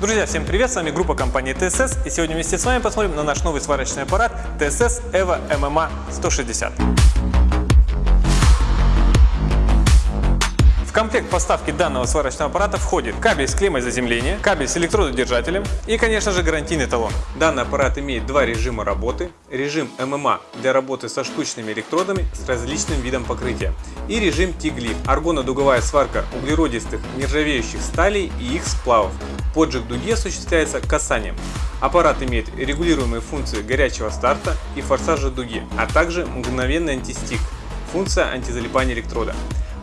Друзья, всем привет! С вами группа компании TSS и сегодня вместе с вами посмотрим на наш новый сварочный аппарат TSS EVO MMA 160. Комплект поставки данного сварочного аппарата входит кабель с клеммой заземления, кабель с электрододержателем и, конечно же, гарантийный талон. Данный аппарат имеет два режима работы. Режим ММА для работы со штучными электродами с различным видом покрытия и режим TIG-LIFT – аргонодуговая сварка углеродистых нержавеющих сталей и их сплавов. Поджиг дуги осуществляется касанием. Аппарат имеет регулируемые функции горячего старта и форсажа дуги, а также мгновенный антистик – функция антизалипания электрода.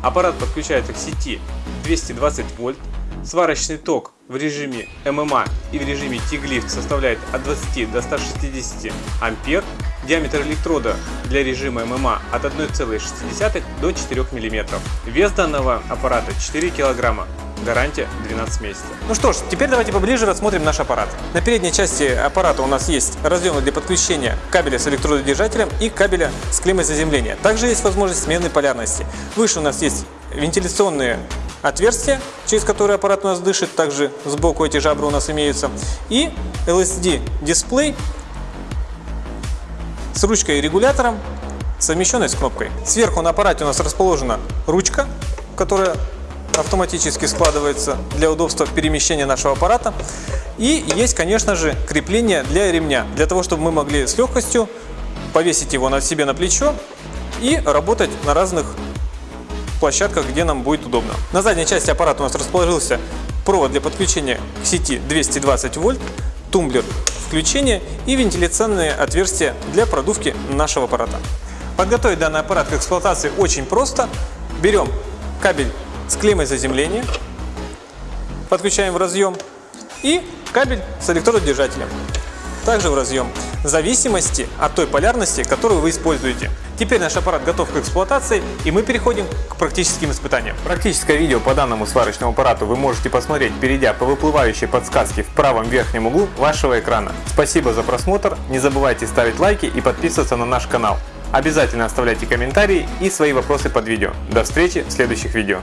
Аппарат подключается к сети 220 вольт. Сварочный ток в режиме ММА и в режиме TIG-LIFT составляет от 20 до 160 ампер. Диаметр электрода для режима ММА от 1,6 до 4 мм. Вес данного аппарата 4 кг. Гарантия 12 месяцев. Ну что ж, теперь давайте поближе рассмотрим наш аппарат. На передней части аппарата у нас есть разъемы для подключения кабеля с электрододержателем и кабеля с клеммой заземления. Также есть возможность смены полярности. Выше у нас есть вентиляционные отверстия, через которые аппарат у нас дышит. Также сбоку эти жабры у нас имеются. И LSD дисплей с ручкой и регулятором, совмещенной с кнопкой. Сверху на аппарате у нас расположена ручка, которая автоматически складывается для удобства перемещения нашего аппарата. И есть, конечно же, крепление для ремня, для того, чтобы мы могли с легкостью повесить его на себе на плечо и работать на разных площадках, где нам будет удобно. На задней части аппарата у нас расположился провод для подключения к сети 220 вольт, тумблер включения и вентиляционные отверстия для продувки нашего аппарата. Подготовить данный аппарат к эксплуатации очень просто. Берем кабель с клеммой заземления, подключаем в разъем и кабель с электродержателем, также в разъем, в зависимости от той полярности, которую вы используете. Теперь наш аппарат готов к эксплуатации и мы переходим к практическим испытаниям. Практическое видео по данному сварочному аппарату вы можете посмотреть, перейдя по выплывающей подсказке в правом верхнем углу вашего экрана. Спасибо за просмотр, не забывайте ставить лайки и подписываться на наш канал. Обязательно оставляйте комментарии и свои вопросы под видео. До встречи в следующих видео.